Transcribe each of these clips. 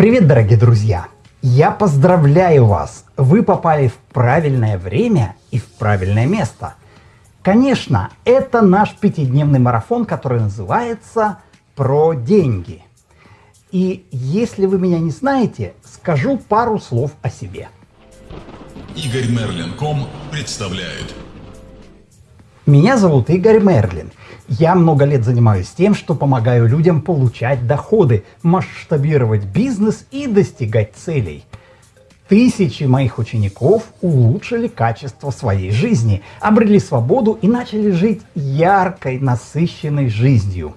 Привет, дорогие друзья! Я поздравляю вас! Вы попали в правильное время и в правильное место. Конечно, это наш пятидневный марафон, который называется «Про деньги». И если вы меня не знаете, скажу пару слов о себе. Игорь Мерлин.ком представляет. Меня зовут Игорь Мерлин. Я много лет занимаюсь тем, что помогаю людям получать доходы, масштабировать бизнес и достигать целей. Тысячи моих учеников улучшили качество своей жизни, обрели свободу и начали жить яркой, насыщенной жизнью.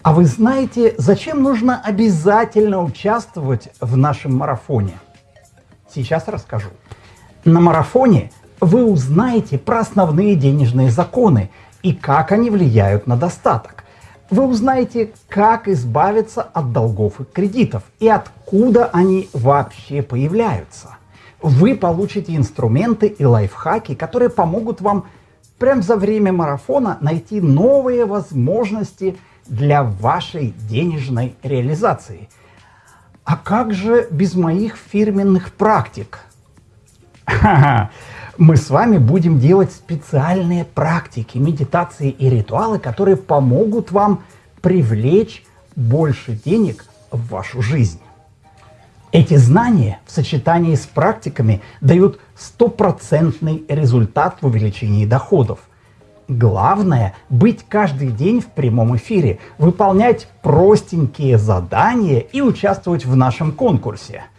А вы знаете, зачем нужно обязательно участвовать в нашем марафоне? Сейчас расскажу. На марафоне вы узнаете про основные денежные законы, и как они влияют на достаток. Вы узнаете, как избавиться от долгов и кредитов и откуда они вообще появляются. Вы получите инструменты и лайфхаки, которые помогут вам прямо за время марафона найти новые возможности для вашей денежной реализации. А как же без моих фирменных практик? мы с вами будем делать специальные практики, медитации и ритуалы, которые помогут вам привлечь больше денег в вашу жизнь. Эти знания в сочетании с практиками дают стопроцентный результат в увеличении доходов. Главное – быть каждый день в прямом эфире, выполнять простенькие задания и участвовать в нашем конкурсе –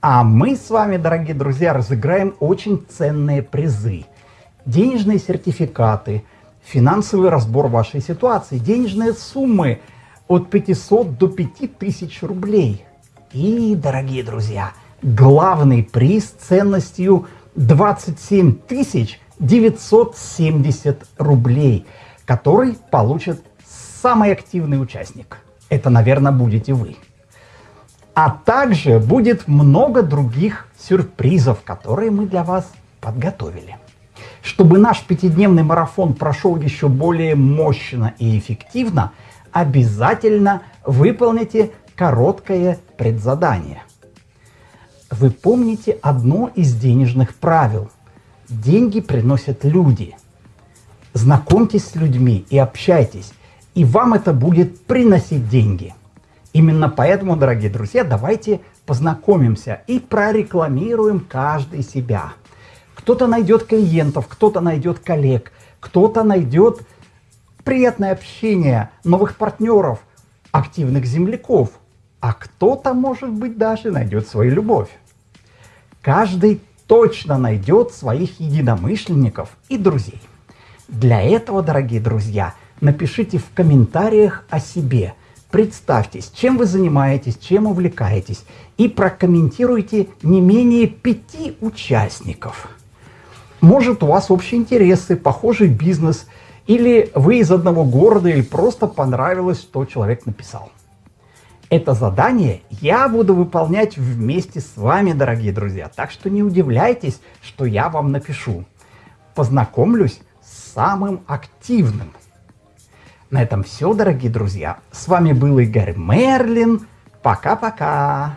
а мы с вами, дорогие друзья, разыграем очень ценные призы. Денежные сертификаты, финансовый разбор вашей ситуации, денежные суммы от 500 до 5000 рублей. И, дорогие друзья, главный приз ценностью 27 970 рублей, который получит самый активный участник. Это, наверное, будете вы. А также будет много других сюрпризов, которые мы для вас подготовили. Чтобы наш пятидневный марафон прошел еще более мощно и эффективно, обязательно выполните короткое предзадание. Вы помните одно из денежных правил. Деньги приносят люди. Знакомьтесь с людьми и общайтесь, и вам это будет приносить деньги. Именно поэтому, дорогие друзья, давайте познакомимся и прорекламируем каждый себя. Кто-то найдет клиентов, кто-то найдет коллег, кто-то найдет приятное общение, новых партнеров, активных земляков, а кто-то, может быть, даже найдет свою любовь. Каждый точно найдет своих единомышленников и друзей. Для этого, дорогие друзья, напишите в комментариях о себе – Представьтесь, чем вы занимаетесь, чем увлекаетесь, и прокомментируйте не менее пяти участников. Может, у вас общие интересы, похожий бизнес, или вы из одного города, или просто понравилось, что человек написал. Это задание я буду выполнять вместе с вами, дорогие друзья, так что не удивляйтесь, что я вам напишу. Познакомлюсь с самым активным. На этом все, дорогие друзья. С вами был Игорь Мерлин. Пока-пока.